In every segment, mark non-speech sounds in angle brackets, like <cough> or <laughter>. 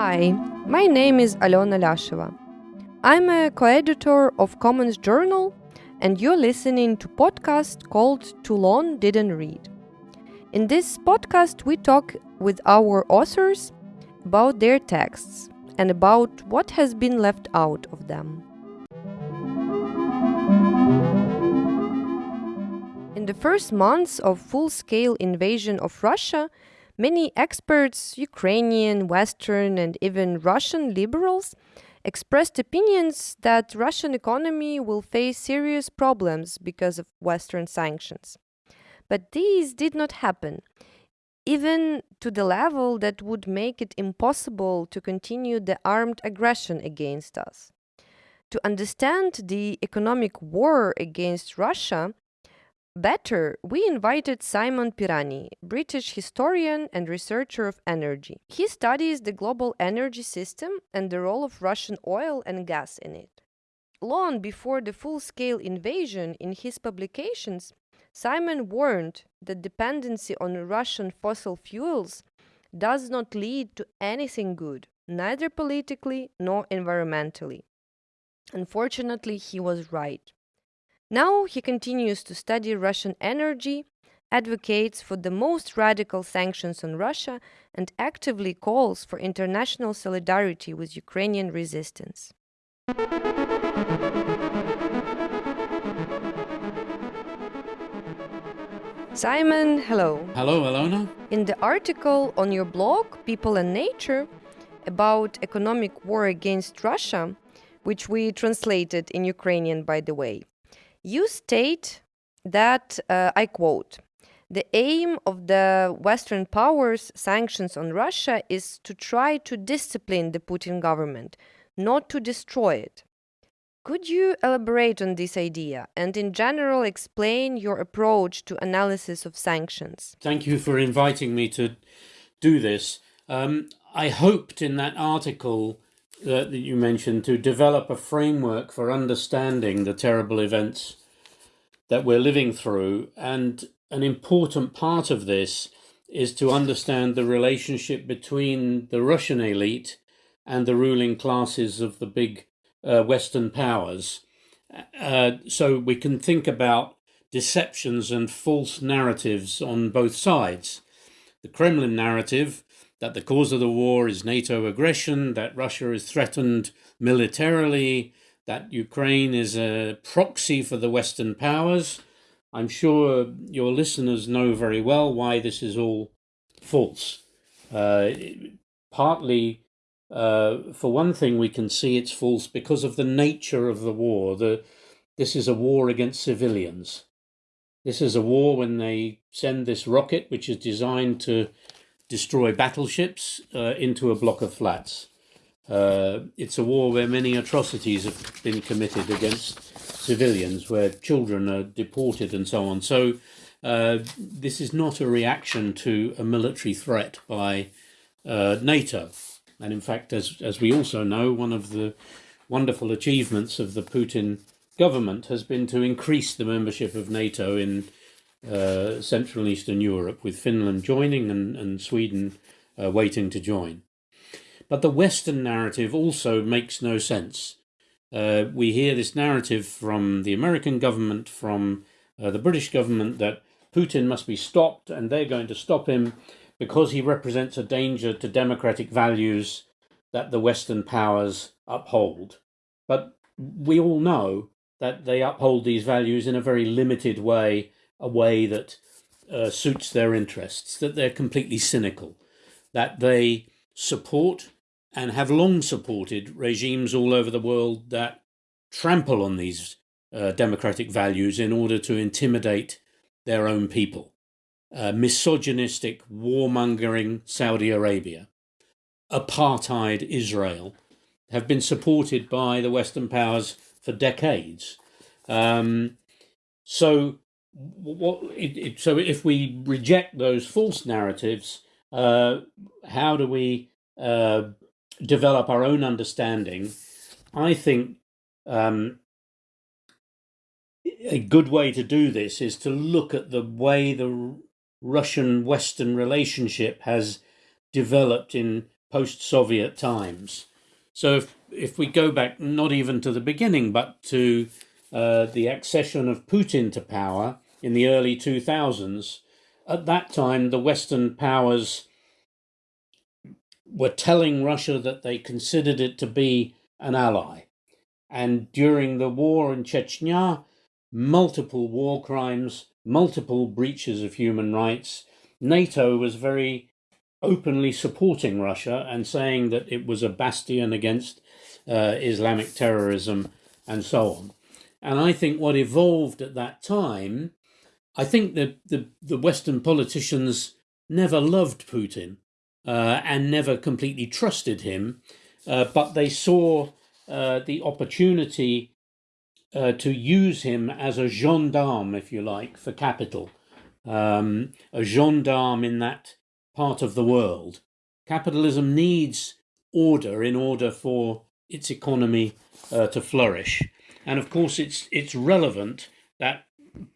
Hi, my name is Alona Liasheva. I'm a co-editor of Commons Journal and you're listening to podcast called Too Long Didn't Read. In this podcast we talk with our authors about their texts and about what has been left out of them. In the first months of full-scale invasion of Russia, Many experts, Ukrainian, Western, and even Russian liberals expressed opinions that Russian economy will face serious problems because of Western sanctions. But these did not happen, even to the level that would make it impossible to continue the armed aggression against us. To understand the economic war against Russia, Better, we invited Simon Pirani, British historian and researcher of energy. He studies the global energy system and the role of Russian oil and gas in it. Long before the full scale invasion, in his publications, Simon warned that dependency on Russian fossil fuels does not lead to anything good, neither politically nor environmentally. Unfortunately, he was right. Now he continues to study Russian energy, advocates for the most radical sanctions on Russia, and actively calls for international solidarity with Ukrainian resistance. Simon, hello. Hello, Alona. In the article on your blog, People and Nature, about economic war against Russia, which we translated in Ukrainian, by the way, you state that, uh, I quote, the aim of the Western powers' sanctions on Russia is to try to discipline the Putin government, not to destroy it. Could you elaborate on this idea and, in general, explain your approach to analysis of sanctions? Thank you for inviting me to do this. Um, I hoped in that article uh, that you mentioned to develop a framework for understanding the terrible events that we're living through. And an important part of this is to understand the relationship between the Russian elite and the ruling classes of the big uh, Western powers. Uh, so we can think about deceptions and false narratives on both sides. The Kremlin narrative that the cause of the war is NATO aggression, that Russia is threatened militarily, that Ukraine is a proxy for the Western powers. I'm sure your listeners know very well why this is all false. Uh, partly, uh, for one thing, we can see it's false because of the nature of the war. The, this is a war against civilians. This is a war when they send this rocket, which is designed to destroy battleships, uh, into a block of flats. Uh, it's a war where many atrocities have been committed against civilians, where children are deported and so on. So uh, this is not a reaction to a military threat by uh, NATO. And in fact, as, as we also know, one of the wonderful achievements of the Putin government has been to increase the membership of NATO in uh, Central and Eastern Europe, with Finland joining and, and Sweden uh, waiting to join. But the Western narrative also makes no sense. Uh, we hear this narrative from the American government, from uh, the British government, that Putin must be stopped and they're going to stop him because he represents a danger to democratic values that the Western powers uphold. But we all know that they uphold these values in a very limited way, a way that uh, suits their interests, that they're completely cynical, that they support and have long supported regimes all over the world that trample on these uh, democratic values in order to intimidate their own people. Uh, misogynistic, warmongering Saudi Arabia, apartheid Israel have been supported by the Western powers for decades. Um, so, what? It, it, so, if we reject those false narratives, uh, how do we uh, develop our own understanding, I think um, a good way to do this is to look at the way the Russian Western relationship has developed in post Soviet times. So if, if we go back not even to the beginning, but to uh, the accession of Putin to power in the early 2000s, at that time the Western powers were telling Russia that they considered it to be an ally. And during the war in Chechnya, multiple war crimes, multiple breaches of human rights, NATO was very openly supporting Russia and saying that it was a bastion against uh, Islamic terrorism and so on. And I think what evolved at that time, I think that the, the Western politicians never loved Putin uh, and never completely trusted him, uh, but they saw uh, the opportunity uh, to use him as a gendarme, if you like, for capital, um, a gendarme in that part of the world. Capitalism needs order in order for its economy uh, to flourish. And of course, it's, it's relevant that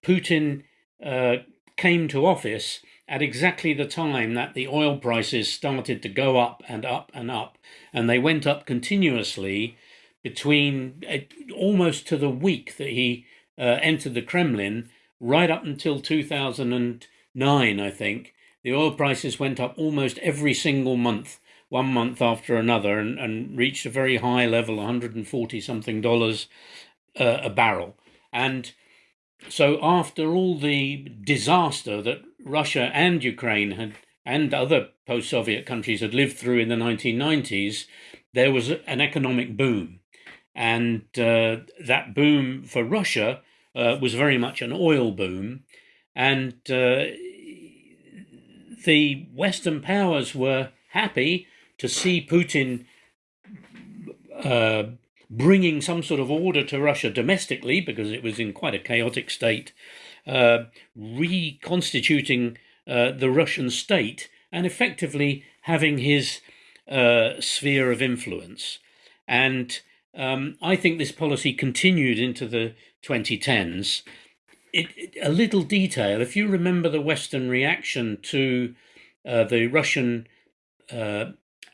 Putin uh, came to office at exactly the time that the oil prices started to go up and up and up. And they went up continuously between uh, almost to the week that he uh, entered the Kremlin, right up until 2009, I think. The oil prices went up almost every single month, one month after another, and, and reached a very high level, 140 something dollars uh, a barrel. And so, after all the disaster that Russia and Ukraine had, and other post Soviet countries had lived through in the 1990s, there was an economic boom. And uh, that boom for Russia uh, was very much an oil boom. And uh, the Western powers were happy to see Putin uh, bringing some sort of order to Russia domestically, because it was in quite a chaotic state, uh, reconstituting uh, the Russian state, and effectively having his uh, sphere of influence. And um, I think this policy continued into the 2010s it, it, a little detail. If you remember the Western reaction to uh, the Russian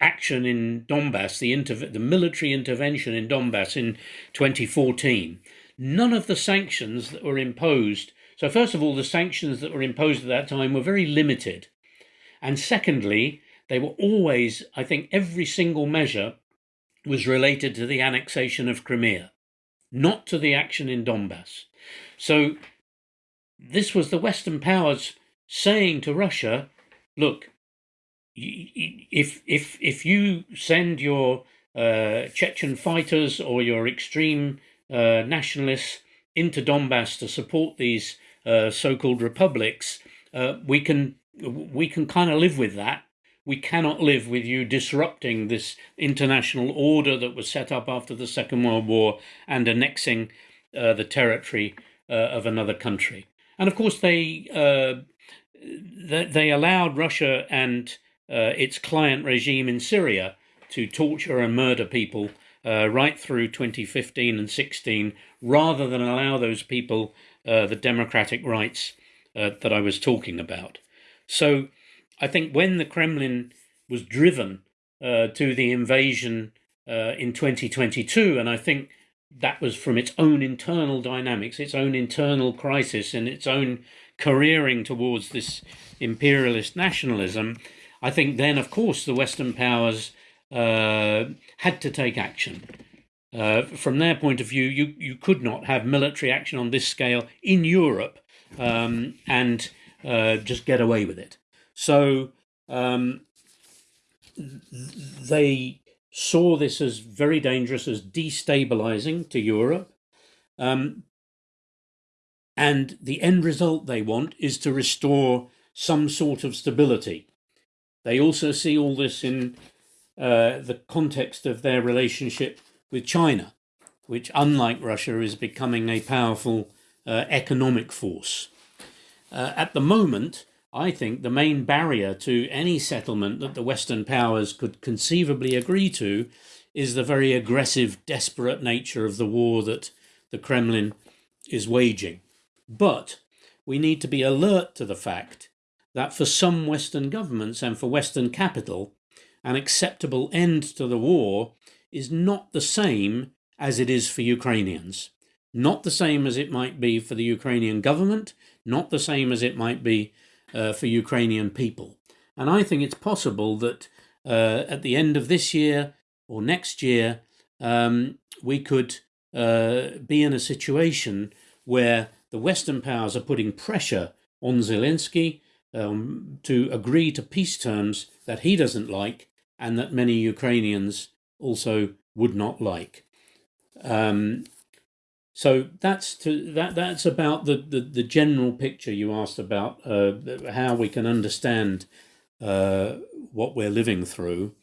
action in Donbass, the, the military intervention in Donbass in 2014, none of the sanctions that were imposed. So, first of all, the sanctions that were imposed at that time were very limited. And secondly, they were always, I think, every single measure was related to the annexation of Crimea, not to the action in Donbass. So this was the Western powers saying to Russia, look, if if if you send your uh, Chechen fighters or your extreme uh, nationalists into Donbass to support these uh, so-called republics, uh, we can we can kind of live with that. We cannot live with you disrupting this international order that was set up after the Second World War and annexing uh, the territory uh, of another country and of course they uh, they allowed Russia and its client regime in Syria to torture and murder people right through 2015 and 16, rather than allow those people uh, the democratic rights uh, that I was talking about. So I think when the Kremlin was driven uh, to the invasion in 2022, and I think that was from its own internal dynamics, its own internal crisis, and its own careering towards this imperialist nationalism. I think then, of course, the Western powers uh, had to take action. Uh, from their point of view, you, you could not have military action on this scale in Europe um, and uh, just get away with it. So um, they saw this as very dangerous, as destabilizing to Europe. Um, and the end result they want is to restore some sort of stability. They also see all this in uh, the context of their relationship with China, which, unlike Russia, is becoming a powerful uh, economic force. Uh, at the moment, I think the main barrier to any settlement that the Western powers could conceivably agree to is the very aggressive, desperate nature of the war that the Kremlin is waging. But we need to be alert to the fact that for some Western governments and for Western capital, an acceptable end to the war is not the same as it is for Ukrainians. Not the same as it might be for the Ukrainian government, not the same as it might be uh, for Ukrainian people. And I think it's possible that uh, at the end of this year or next year, um, we could uh, be in a situation where the Western powers are putting pressure on Zelensky um, to agree to peace terms that he doesn't like and that many Ukrainians also would not like. Um, so that's to that that's about the, the, the general picture you asked about uh, how we can understand uh, what we're living through.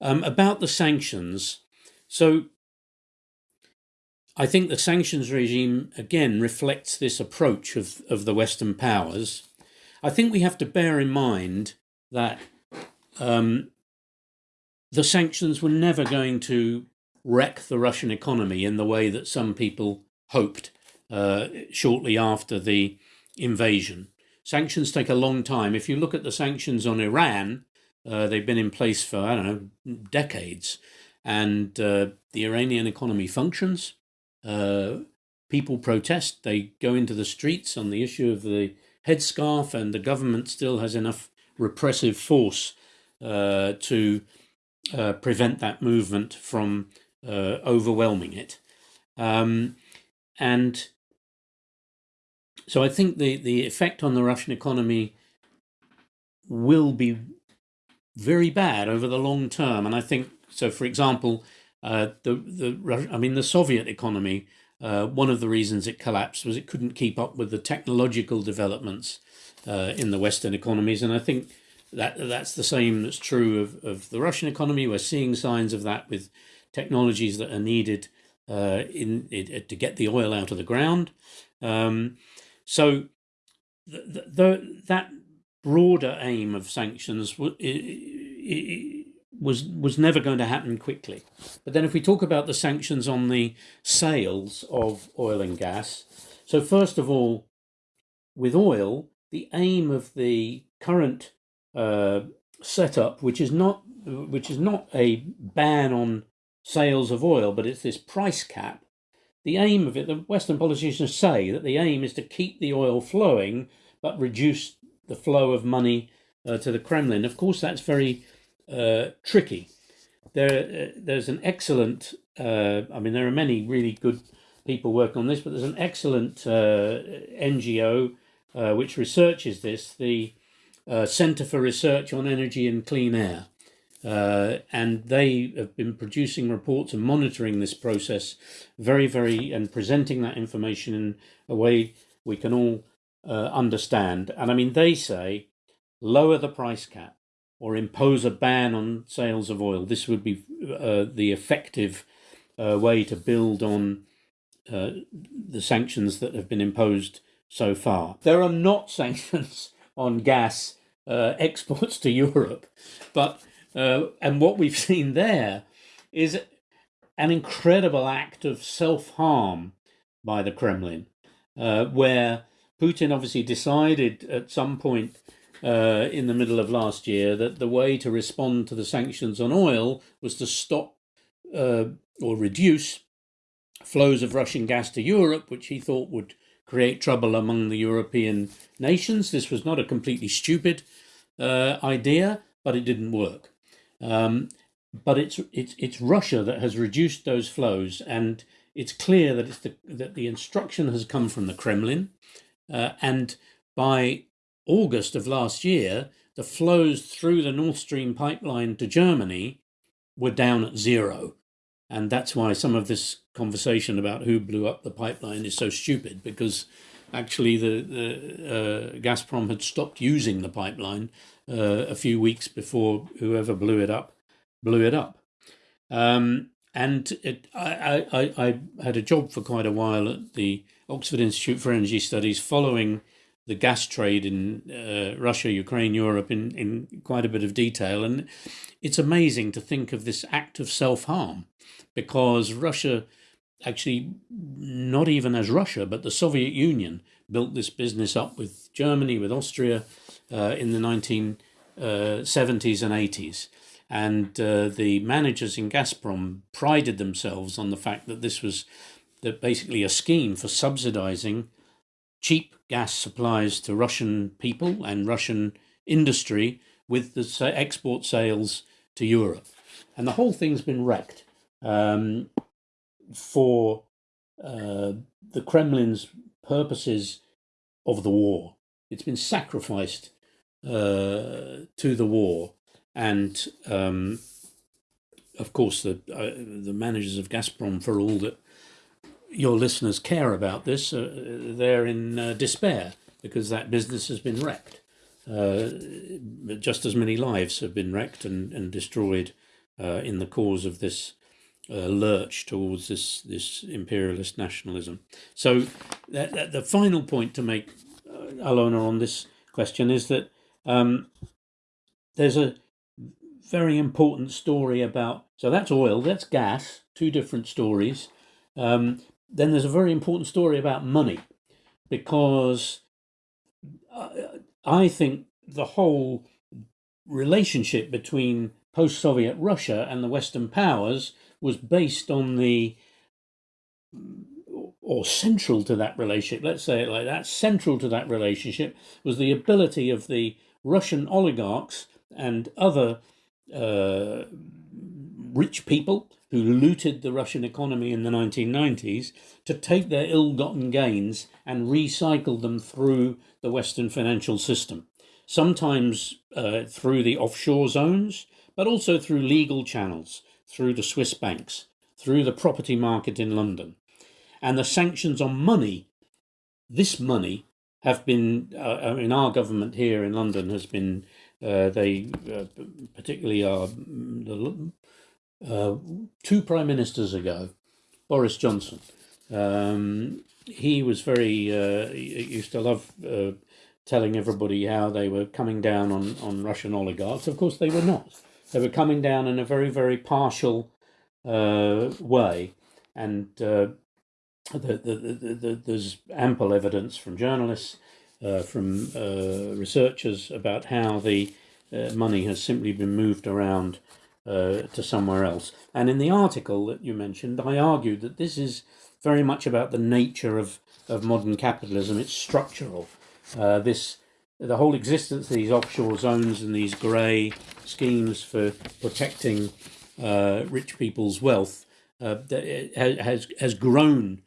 Um, about the sanctions, so I think the sanctions regime again reflects this approach of, of the Western powers. I think we have to bear in mind that um, the sanctions were never going to wreck the Russian economy in the way that some people hoped uh, shortly after the invasion. Sanctions take a long time. If you look at the sanctions on Iran, uh, they've been in place for, I don't know, decades. And uh, the Iranian economy functions. Uh, people protest. They go into the streets on the issue of the headscarf, and the government still has enough repressive force uh, to uh, prevent that movement from uh, overwhelming it. Um, and so I think the, the effect on the Russian economy will be very bad over the long term. And I think so. For example, uh, the the I mean the Soviet economy. Uh, one of the reasons it collapsed was it couldn't keep up with the technological developments uh, in the Western economies, and I think that that's the same that's true of, of the Russian economy. We're seeing signs of that with technologies that are needed uh, in, in, to get the oil out of the ground. Um, so the, the, that broader aim of sanctions was was never going to happen quickly. But then if we talk about the sanctions on the sales of oil and gas, so first of all, with oil, the aim of the current uh, setup, which is not which is not a ban on sales of oil, but it's this price cap. The aim of it, the Western politicians say that the aim is to keep the oil flowing, but reduce the flow of money uh, to the Kremlin. Of course, that's very uh, tricky. There, uh, there's an excellent. Uh, I mean, there are many really good people working on this, but there's an excellent NGO which researches this, the Center for Research on Energy and Clean Air. Uh, and they have been producing reports and monitoring this process very, very, and presenting that information in a way we can all uh, understand. And I mean, they say lower the price cap, or impose a ban on sales of oil. This would be uh, the effective uh, way to build on uh, the sanctions that have been imposed so far. There are not <laughs> sanctions on gas uh, <laughs> exports to Europe, but uh, and what we've <laughs> seen there is an incredible act of self harm by the Kremlin, uh, where Putin obviously decided at some point uh, in the middle of last year that the way to respond to the sanctions on oil was to stop uh, or reduce flows of Russian gas to Europe, which he thought would create trouble among the European nations. This was not a completely stupid uh, idea, but it didn't work. Um, but it's it's it's Russia that has reduced those flows, and it's clear that it's the that the instruction has come from the Kremlin, uh, and by August of last year, the flows through the Nord Stream pipeline to Germany were down at zero. And that's why some of this conversation about who blew up the pipeline is so stupid, because actually the, the uh, Gazprom had stopped using the pipeline uh, a few weeks before whoever blew it up blew it up. Um, and it, I, I, I had a job for quite a while at the Oxford Institute for Energy Studies following the gas trade in uh, Russia, Ukraine, Europe in, in quite a bit of detail. And it's amazing to think of this act of self harm because Russia, actually, not even as Russia, but the Soviet Union built this business up with Germany, with Austria uh, in the 1970s uh, and 80s. And uh, the managers in Gazprom prided themselves on the fact that this was that basically a scheme for subsidizing cheap gas supplies to Russian people and Russian industry with the export sales to Europe. And the whole thing's been wrecked um, for uh, the Kremlin's purposes of the war. It's been sacrificed uh, to the war. And um, of course, the, uh, the managers of Gazprom, for all that your listeners care about this, uh, they're in uh, despair because that business has been wrecked. Uh, just as many lives have been wrecked and, and destroyed in the cause of this uh, lurch towards this this imperialist nationalism. So that, that the final point to make, uh, Alona, on this question is that um, there's a very important story about. So that's oil, that's gas, two different stories. Um, then there's a very important story about money, because uh, I think the whole relationship between post Soviet Russia and the Western powers was based on the, or central to that relationship, let's say it like that, central to that relationship was the ability of the Russian oligarchs and other uh, rich people who looted the Russian economy in the 1990s to take their ill gotten gains and recycle them through the Western financial system. Sometimes uh, through the offshore zones, but also through legal channels, through the Swiss banks, through the property market in London. And the sanctions on money, this money, have been, uh, in our government here in London has been, uh, they uh, particularly are the uh, two prime ministers ago, Boris Johnson. Um, he was very uh, he used to love uh, telling everybody how they were coming down on on Russian oligarchs. Of course, they were not. They were coming down in a very very partial uh, way, and uh, the, the, the, there's ample evidence from journalists, uh, from researchers about how the money has simply been moved around uh, to somewhere else. And in the article that you mentioned, I argued that this is very much about the nature of, of modern capitalism. It's structural. Uh, this the whole existence of these offshore zones and these grey schemes for protecting uh, rich people's wealth uh, has has grown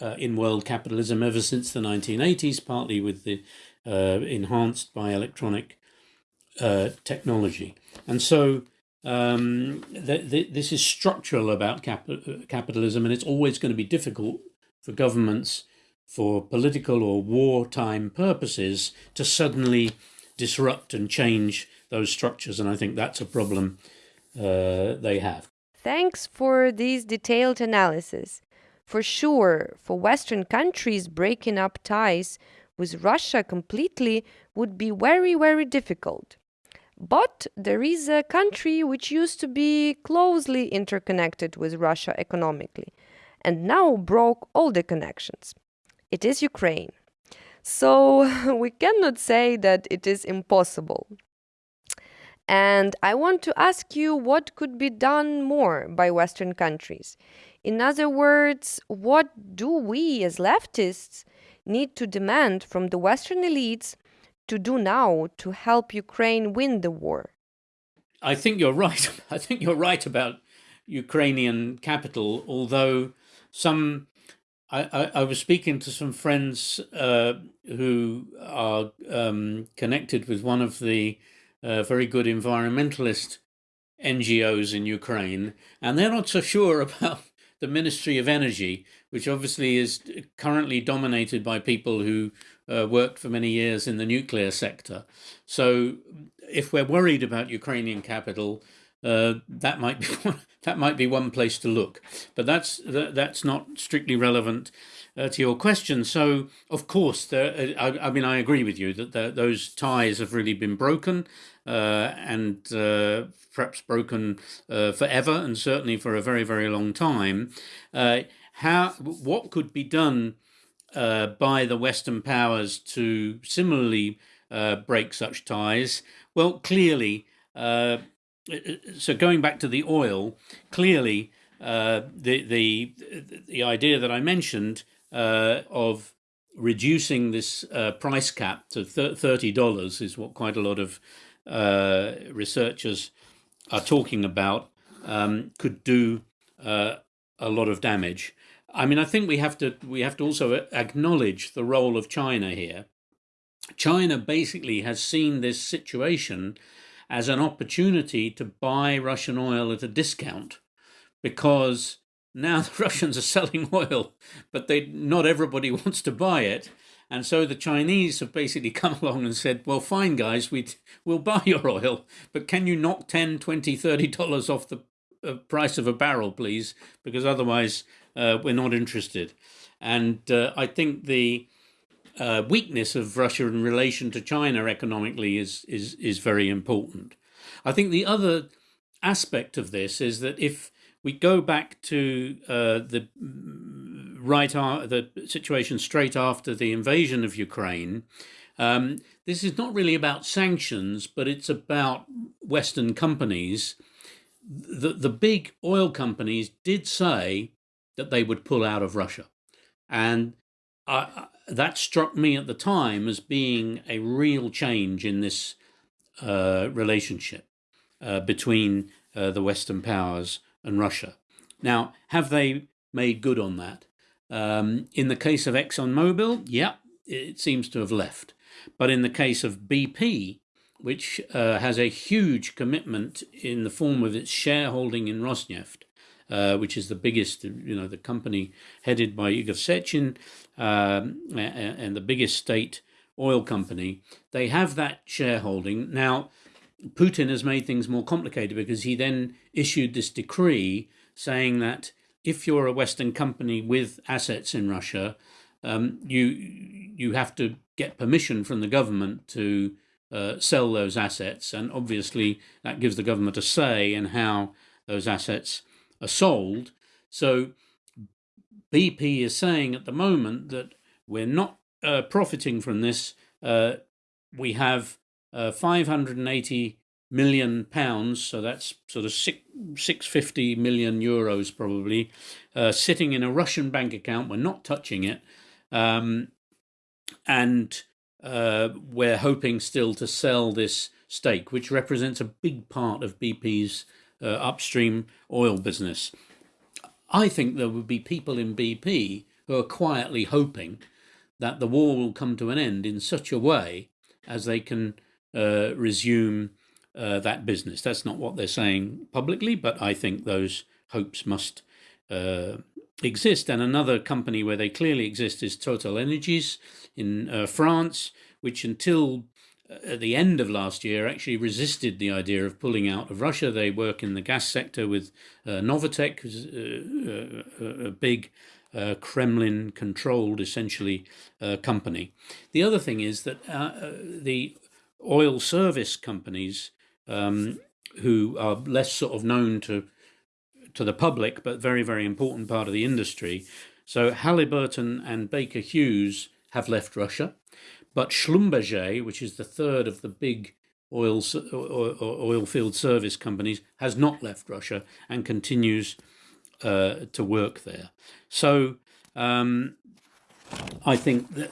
uh, in world capitalism ever since the 1980s, partly with the uh, enhanced by electronic uh, technology, and so um, th th this is structural about cap capitalism, and it's always going to be difficult for governments, for political or wartime purposes, to suddenly disrupt and change those structures. And I think that's a problem uh, they have. Thanks for this detailed analysis. For sure, for Western countries, breaking up ties with Russia completely would be very, very difficult. But there is a country which used to be closely interconnected with Russia economically and now broke all the connections. It is Ukraine. So <laughs> we cannot say that it is impossible. And I want to ask you what could be done more by Western countries. In other words, what do we as leftists need to demand from the Western elites to do now to help Ukraine win the war? I think you're right. <laughs> I think you're right about Ukrainian capital, although some I, I, I was speaking to some friends uh, who are um, connected with one of the uh, very good environmentalist NGOs in Ukraine, and they're not so sure <laughs> about the Ministry of Energy, which obviously is currently dominated by people who uh, worked for many years in the nuclear sector. So if we're worried about Ukrainian capital, uh, that might be <laughs> one, that might be one place to look. But that's that, that's not strictly relevant uh, to your question. So of course, there, I, I, mean, I agree with you that those ties have really been broken and uh, perhaps broken uh, forever, and certainly for a very very long time. Uh, how what could be done? uh, by the Western powers to similarly uh, break such ties? Well, clearly, uh, so going back to the oil, clearly uh, the the the idea that I mentioned uh, of reducing this uh, price cap to thirty dollars is what quite a lot of uh, researchers are talking about. Um, could do uh, a lot of damage. I mean, I think we have to we have to also acknowledge the role of China here. China basically has seen this situation as an opportunity to buy Russian oil at a discount because now <laughs> the Russians are selling oil, but they not everybody <laughs> wants to buy it. And so the Chinese have basically <laughs> come along and said, well, fine, guys, we we'll buy your <laughs> oil, but can you knock 10, 20, 30 dollars off the uh, price of a barrel, please? Because otherwise uh, we're not interested. And uh, I think the uh, weakness of Russia in relation to China economically is, is, is very important. I think the other aspect of this is that if we go back to uh, the right the situation straight after the invasion of Ukraine. Um, this is not really about sanctions, but it's about Western companies. The the big oil companies did say that they would pull out of Russia, and I, that struck me at the time as being a real change in this uh, relationship uh, between uh, the Western powers and Russia. Now, have they made good on that? Um, in the case of ExxonMobil, yeah, it seems to have left. But in the case of BP, which uh, has a huge commitment in the form of its shareholding in Rosneft, uh, which is the biggest, you know, the company headed by Igor Sechin um, and the biggest state oil company, they have that shareholding. Now, Putin has made things more complicated because he then issued this decree saying that if you're a Western company with assets in Russia, um, you you have to get permission from the government to uh, sell those assets, and obviously that gives the government a say in how those assets are sold. So BP is saying at the moment that we're not uh, profiting from this. Uh, we have uh, 580 million pounds, so that's sort of six, 650 million euros probably, uh, sitting in a Russian bank account. We're not touching it. Um, and uh, we're hoping still to sell this stake, which represents a big part of BP's uh, upstream oil business. I think there would be people in BP who are quietly hoping that the war will come to an end in such a way as they can uh, resume uh, that business. That's not what they're saying publicly, but I think those hopes must uh, exist. And another company where they clearly exist is Total Energies in uh, France, which until uh, at the end of last year actually resisted the idea of pulling out of Russia. They work in the gas sector with uh, Novatek, a big uh, Kremlin controlled essentially uh, company. The other thing is that uh, the oil service companies um, who are less sort of known to to the public, but very very important part of the industry. So Halliburton and Baker Hughes have left Russia, but Schlumberger, which is the third of the big oil oil field service companies, has not left Russia and continues uh, to work there. So um, I think that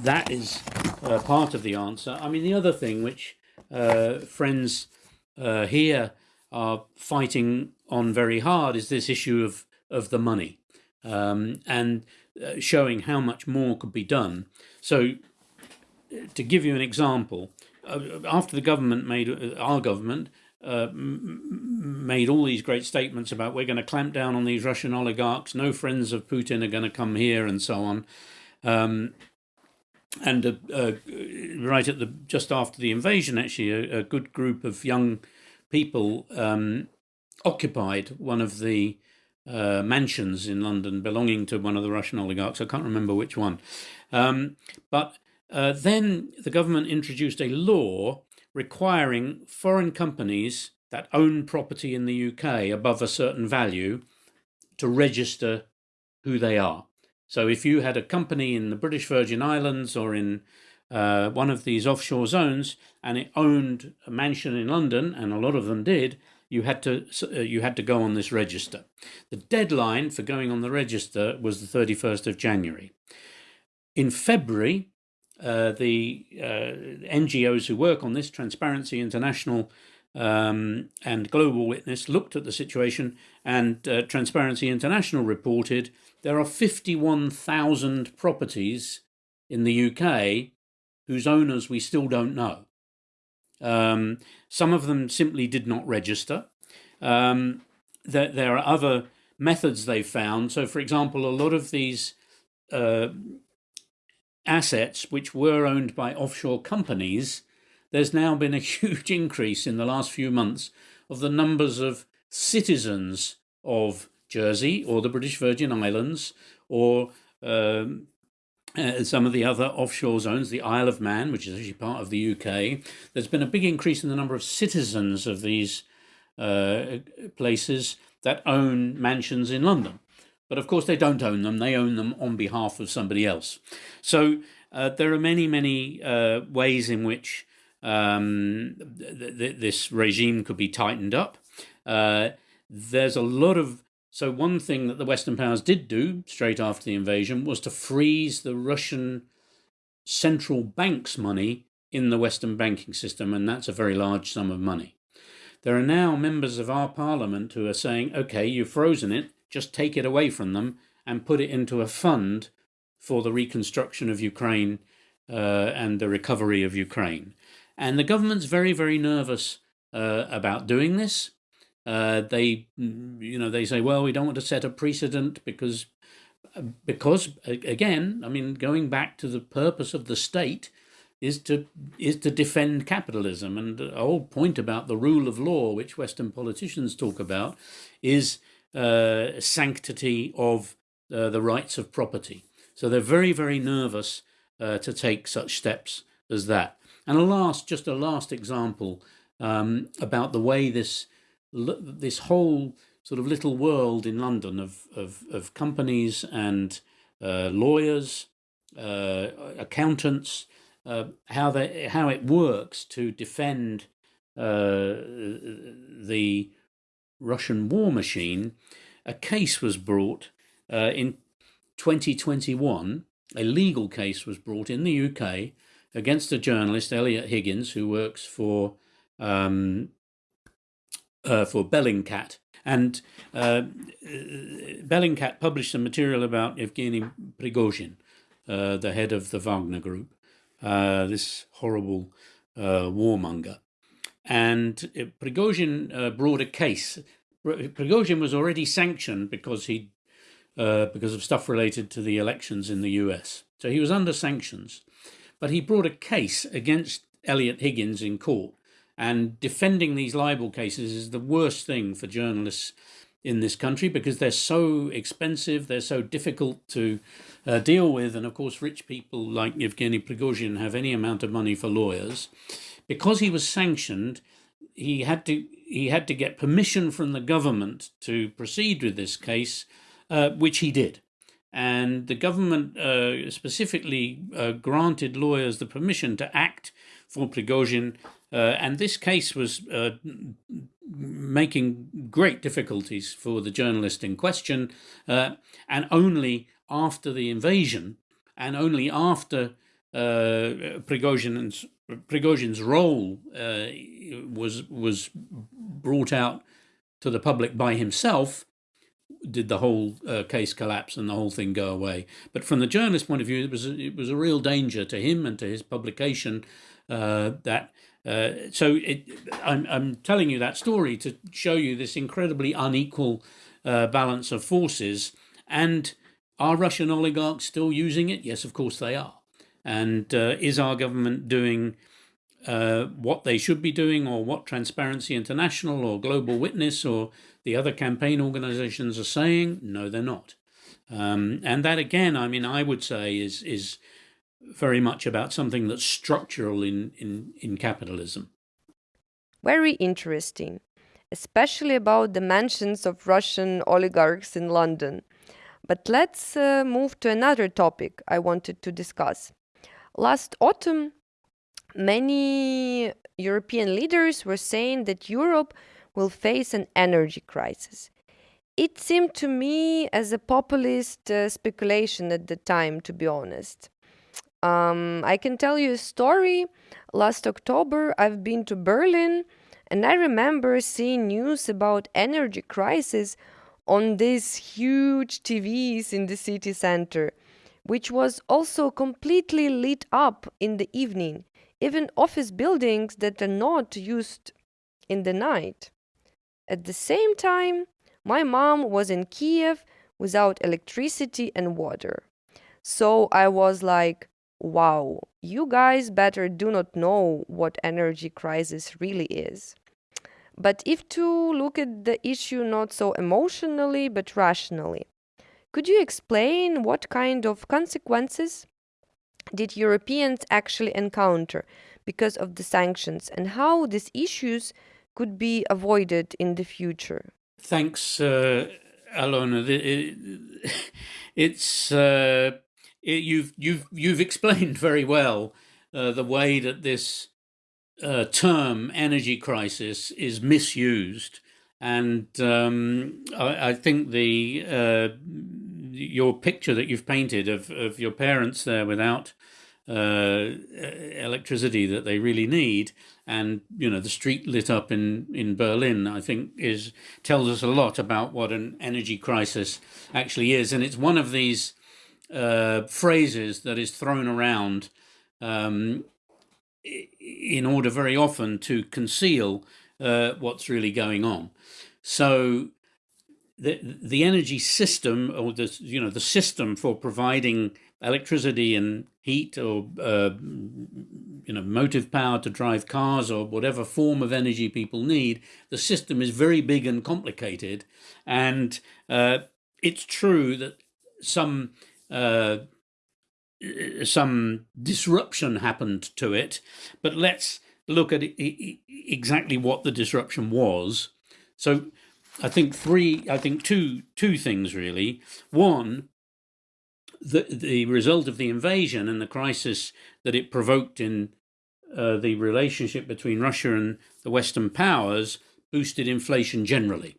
that is uh, part of the answer. I mean, the other thing which uh, friends uh, here are fighting on very hard is this issue of of the money um, and uh, showing how much more could be done. So, to give you an example, uh, after the government made uh, our government uh, made all these great statements about we're going to clamp down on these Russian oligarchs, no friends of Putin are going to come here, and so on. Um, and uh, uh, right at the just after the invasion, actually, a, a good group of young people um, occupied one of the uh, mansions in London belonging to one of the Russian oligarchs. I can't remember which one. Um, but uh, then the government introduced a law requiring foreign companies that own property in the UK above a certain value to register who they are. So if you had a company in the British Virgin Islands or in uh, one of these offshore zones and it owned a mansion in London, and a lot of them did, you had to uh, you had to go on this register. The deadline for going on the register was the 31st of January. In February, uh, the uh, NGOs who work on this, Transparency International um, and Global Witness, looked at the situation, and uh, Transparency International reported there are 51,000 properties in the UK whose owners we still don't know. Um, some of them simply did not register. Um, there, there, are other methods they've found. So, for example, a lot of these uh, assets which were owned by offshore companies, there's now been a <laughs> huge increase in the last few months of the numbers of citizens of Jersey or the British Virgin Islands or um, uh, some of the other offshore zones, the Isle of Man, which is actually part of the UK, there's been a big increase in the number of citizens of these uh, places that own mansions in London. But of course, they don't own them, they own them on behalf of somebody else. So uh, there are many, many uh, ways in which um, th th this regime could be tightened up. Uh, there's a lot of so one thing that the Western powers did do straight after the invasion was to freeze the Russian central bank's money in the Western banking system, and that's a very large sum of money. There are now members of our parliament who are saying, okay, you've frozen it, just take it away from them and put it into a fund for the reconstruction of Ukraine uh, and the recovery of Ukraine. And the government's very, very nervous uh, about doing this. Uh, they, mm, you know, they say, well, we don't want to set a precedent because, uh, because again, I mean, going back to the purpose of the state is to is to defend capitalism, and the whole point about the rule of law, which Western politicians talk about, is uh, sanctity of uh, the rights of property. So they're very, very nervous uh, to take such steps as that. And a last, just a last example um, about the way this this whole sort of little world in London of, of, of companies and uh, lawyers, uh, accountants, uh, how they how it works to defend uh, the Russian war machine. A case was brought uh, in 2021. A legal case was brought in the UK against a journalist, Eliot Higgins, who works for um, uh, for Bellingcat. And uh, Bellingcat published some material about Evgeny Prigozhin, uh, the head of the Wagner Group, uh, this horrible uh, warmonger. And Prigozhin uh, brought a case. Prigozhin was already sanctioned because he, because of stuff related to the elections in the US. So he was under sanctions, but he brought a case against Eliot Higgins in court and defending these libel cases is the worst thing for journalists in this country because they're so expensive, they're so difficult to uh, deal with. And of course, rich people like Yevgeny Prigozhin have any amount of money for lawyers. Because he was sanctioned, he had to he had to get permission from the government to proceed with this case, uh, which he did. And the government uh, specifically uh, granted lawyers the permission to act for Prigozhin uh, and this case was uh, making great difficulties for the journalist in question. Uh, and only after the invasion and only after uh, Prigozhin's, Prigozhin's role uh, was, was brought out to the public by himself did the whole uh, case collapse and the whole thing go away. But from the journalist point of view, it was it was a real danger to him and to his publication uh, that uh, so it, I'm, I'm telling you that story to show you this incredibly unequal uh, balance of forces. And are Russian oligarchs still using it? Yes, of course they are. And uh, is our government doing uh, what they should be doing, or what Transparency International or Global Witness or the other campaign organizations are saying? No, they're not. Um, and that again, I mean, I would say is is very much about something that's structural in, in, in capitalism. Very interesting, especially about the mansions of Russian oligarchs in London. But let's uh, move to another topic I wanted to discuss. Last autumn, many European leaders were saying that Europe will face an energy crisis. It seemed to me as a populist uh, speculation at the time, to be honest. Um, I can tell you a story. Last October, I've been to Berlin, and I remember seeing news about energy crisis on these huge TVs in the city center, which was also completely lit up in the evening, even office buildings that are not used in the night. At the same time, my mom was in Kiev without electricity and water. So I was like, wow, you guys better do not know what energy crisis really is. But if to look at the issue not so emotionally but rationally, could you explain what kind of consequences did Europeans actually encounter because of the sanctions and how these issues could be avoided in the future? Thanks, uh, Alona. <laughs> It's uh, it, you've you've you've explained <laughs> very well uh, the way that this uh, term energy crisis is misused, and um, I, I, think the uh, your picture that you've painted of of your parents there without uh, electricity that they really need, and you know the street lit up in in Berlin, I think is tells us a lot about what an energy crisis actually is, and it's one of these uh, phrases that is thrown around um, in order very often to conceal uh, what's really going on. So the the energy system, or the you know the system for providing electricity and heat, or uh, you know motive power to drive cars, or whatever form of energy people need, the system is very big and complicated. And uh, it's true that some uh, some disruption happened to it, but let's look at exactly what the disruption was. So I think three, I think two, two things really. One, the, the result of the invasion and the crisis that it provoked in uh, the relationship between Russia and the Western powers boosted inflation generally.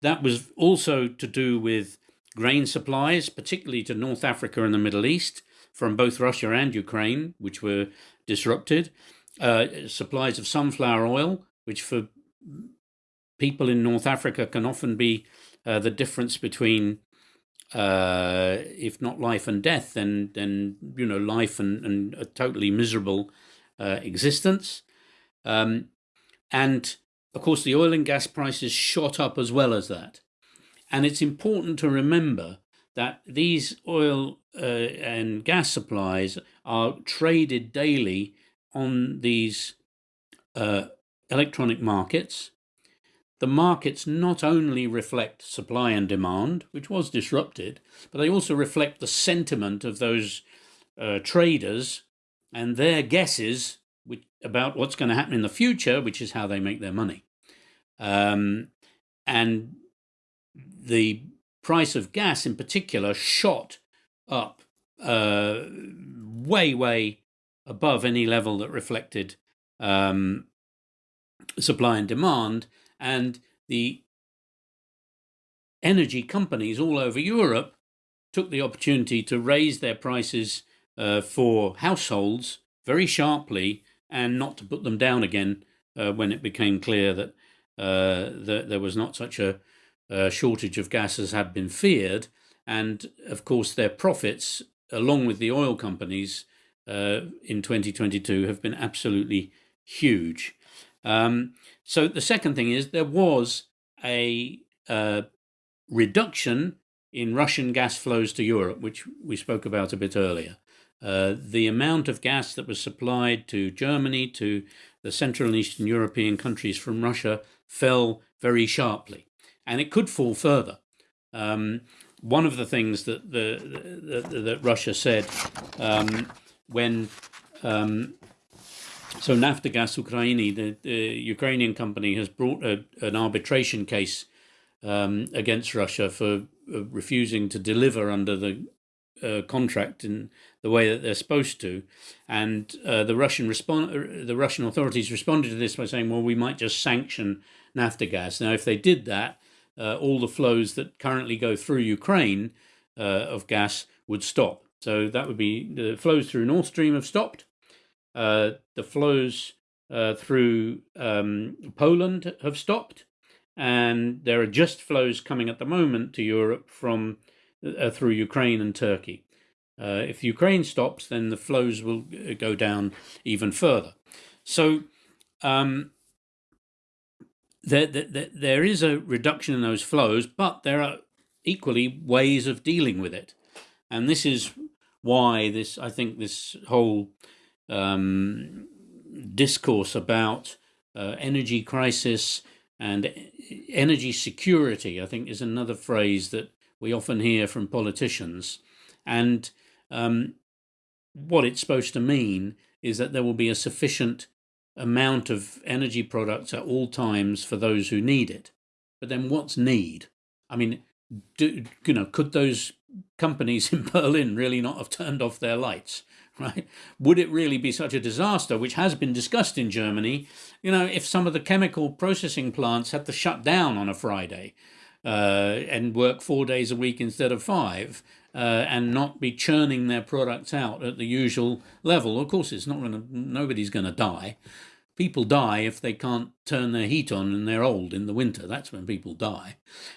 That was also to do with grain supplies, particularly to North Africa and the Middle East, from both Russia and Ukraine, which were disrupted. Uh, supplies of sunflower oil, which for people in North Africa can often be uh, the difference between, uh, if not life and death, then then you know life and, and a totally miserable uh, existence. Um, and of course, the oil and gas prices shot up as well as that. And it's important to remember that these oil uh, and gas supplies are traded daily on these uh, electronic markets. The markets not only reflect supply and demand, which was disrupted, but they also reflect the sentiment of those uh, traders and their guesses which, about what's going to happen in the future, which is how they make their money. Um, and the price of gas in particular shot up uh, way, way above any level that reflected um, supply and demand. And the energy companies all over Europe took the opportunity to raise their prices uh, for households very sharply and not to put them down again uh, when it became clear that, uh, that there was not such a shortage of gases had been feared. And of course, their profits, along with the oil companies uh, in 2022, have been absolutely huge. Um, so the second thing is there was a uh, reduction in Russian gas flows to Europe, which we spoke about a bit earlier. Uh, the amount of gas that was supplied to Germany, to the Central and Eastern European countries from Russia, fell very sharply and it could fall further. Um, one of the things that the, the, the that Russia said um, when um, so Naftogaz Ukrainy, the, the, Ukrainian company, has brought a, an arbitration case um, against Russia for uh, refusing to deliver under the uh, contract in the way that they're supposed to, and uh, the Russian respond the Russian authorities responded to this by saying, well, we might just sanction Naftogaz. Now, if they did that, all the flows that currently go through Ukraine uh, of gas would stop. So that would be the flows through Nord Stream have stopped. Uh, the flows through um, Poland have stopped and there are just flows coming at the moment to Europe from uh, through Ukraine and Turkey. Uh, if Ukraine stops, then the flows will uh, go down even further. So um, there, there, there is a reduction in those flows, but there are equally ways of dealing with it, and this is why this I think this whole um, discourse about uh, energy crisis and energy security, I think, is another phrase that we often hear from politicians. And um, what it's supposed to mean is that there will be a sufficient amount of energy products at all times for those who need it. But then what's need? I mean, do, you know, could those companies <laughs> in Berlin really not have turned off their lights? <laughs> right? Would it really be such a disaster, which has been discussed in Germany, you know, if some of the chemical processing plants had to shut down on a Friday uh, and work four days a week instead of five? Uh, and not be churning their products out at the usual level. Of course, it's not going to. Nobody's going to die. People die if they can't turn their heat on and they're old in the winter. That's when people die,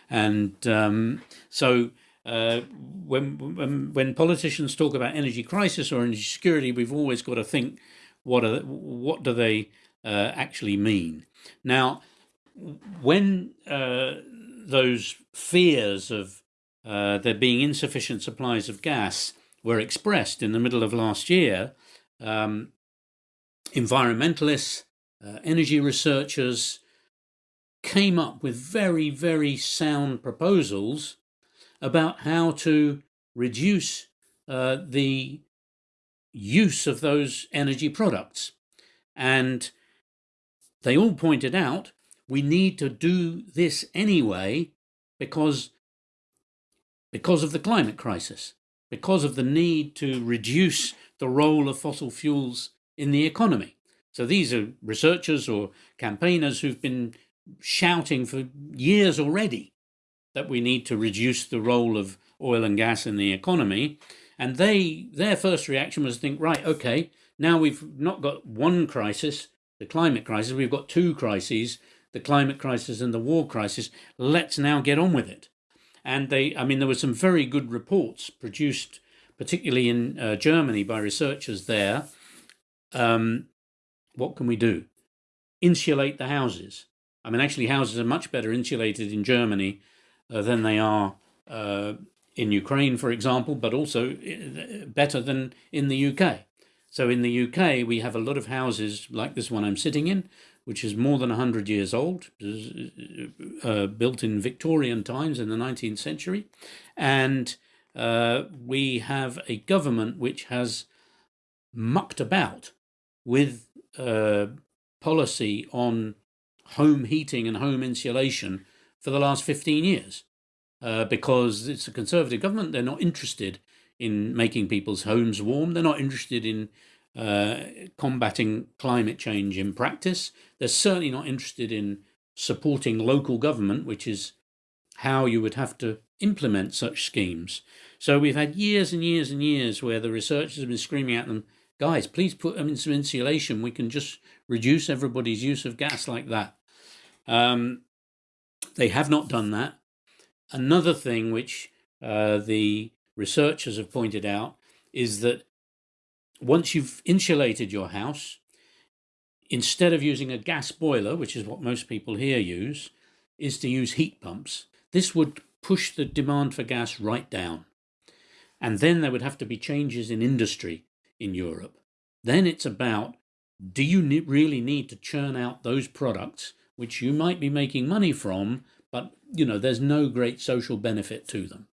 and um, so uh, when, when when politicians talk about energy crisis or energy security, we've always got to think what are what do they uh, actually mean? Now, when uh, those fears of uh, there being insufficient supplies of gas were expressed in the middle of last year, um, environmentalists, uh, energy researchers came up with very, very sound proposals about how to reduce uh, the use of those energy products. And they all pointed out we need to do this anyway because, because of the climate crisis, because of the need to reduce the role of fossil fuels in the economy. So these are researchers or campaigners who've been shouting for years already that we need to reduce the role of oil and gas in the economy. And they their first reaction was to think, right, okay, now we've not got one crisis, the climate crisis, we've got two crises, the climate crisis and the war crisis. Let's now get on with it. And they, I mean, there were some very good reports produced, particularly in uh, Germany by researchers there. Um, what can we do? Insulate the houses. I mean, actually, houses are much better insulated in Germany uh, than they are uh, in Ukraine, for example, but also uh, better than in the UK. So in the UK, we have a lot of houses like this one I'm sitting in, which is more than 100 years old, uh, built in Victorian times in the 19th century. And uh, we have a government which has mucked about with uh, policy on home heating and home insulation for the last 15 years uh, because it's a conservative government. They're not interested in making people's homes warm. They're not interested in uh, combating climate change in practice. They're certainly not interested in supporting local government, which is how you would have to implement such schemes. So we've had years and years and years where the researchers have been screaming at them, guys, please put them in some insulation. We can just reduce everybody's use of gas like that. Um, they have not done that. Another thing which uh, the researchers have pointed out is that once you've insulated your house, instead of using a gas boiler, which is what most people here use, is to use heat pumps. This would push the demand for gas right down. And then there would have to be changes in industry in Europe. Then it's about do you really need to churn out those products which you might be making money from, but you know there's no great social benefit to them.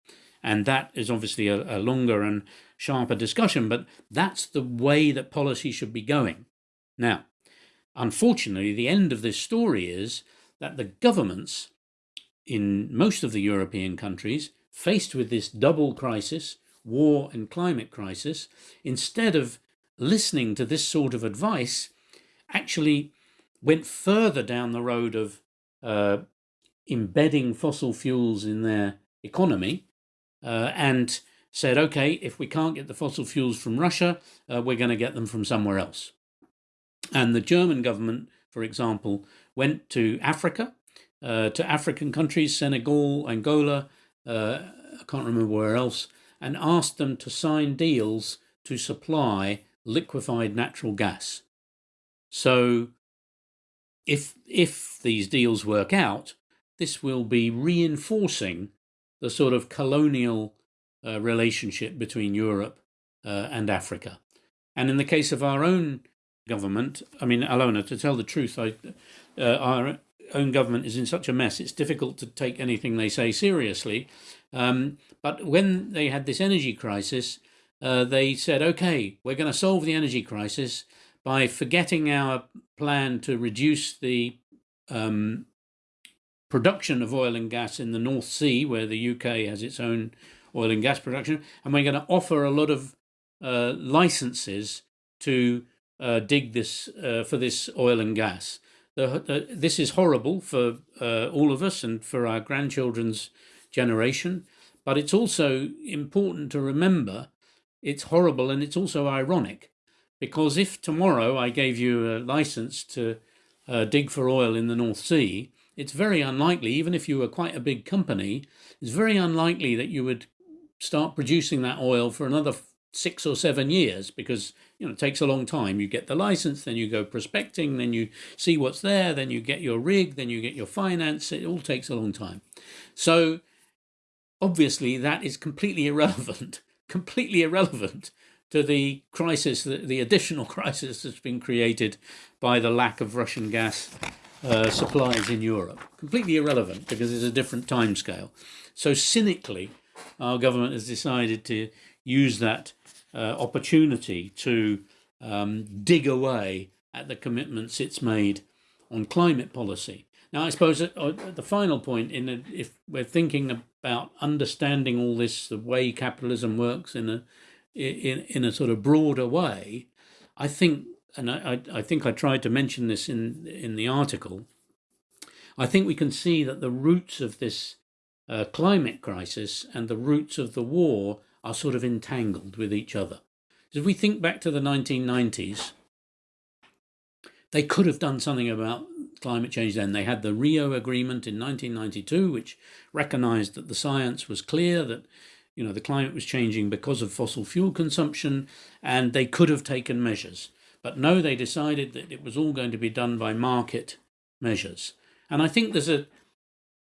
And that is obviously a, a longer and sharper discussion, but that's the way that policy should be going. Now, unfortunately, the end of this story is that the governments in most of the European countries, faced with this double crisis, war and climate crisis, instead of listening to this sort of advice, actually went further down the road of uh, embedding fossil fuels in their economy uh, and said, okay, if we can't get the fossil fuels from Russia, uh, we're going to get them from somewhere else. And the German government, for example, went to Africa, uh, to African countries, Senegal, Angola, uh, I can't remember where else, and asked them to sign deals to supply liquefied natural gas. So if if these deals work out, this will be reinforcing the sort of colonial uh, relationship between Europe uh, and Africa. And in the case of our own government, I mean, Alona, to tell the truth, I, uh, our own government is in such a mess, it's difficult to take anything they say seriously. Um, but when they had this energy crisis, uh, they said, okay, we're going to solve the energy crisis by forgetting our plan to reduce the um, production of oil and gas in the North Sea, where the UK has its own oil and gas production, and we're going to offer a lot of uh, licenses to uh, dig this uh, for this oil and gas. The, the, this is horrible for uh, all of us and for our grandchildren's generation, but it's also important to remember it's horrible and it's also ironic because if tomorrow I gave you a license to uh, dig for oil in the North Sea, it's very unlikely, even if you were quite a big company, it's very unlikely that you would start producing that oil for another six or seven years because you know it takes a long time. You get the license then you go prospecting then you see what's there then you get your rig then you get your finance it all takes a long time. So obviously that is completely irrelevant <laughs> completely irrelevant to the crisis the, the additional <laughs> crisis that's been created by the lack of russian gas uh, supplies in Europe. Completely irrelevant because it's a different time scale. So cynically, our government has decided to use that uh, opportunity to um, dig away at the commitments it's made on climate policy. Now, I suppose at, at the final point, in a, if we're thinking about understanding all this, the way capitalism works in a in in a sort of broader way, I think and I, I, think I tried to mention this in in the article. I think we can see that the roots of this uh, climate crisis and the roots of the war are sort of entangled with each other. If we think back to the 1990s, they could have done something about climate change then. They had the Rio Agreement in 1992, which recognized that the science was clear that you know the climate was changing because of fossil fuel consumption, and they could have taken measures. But no, they decided that it was all going to be done by market measures. And I think there's a.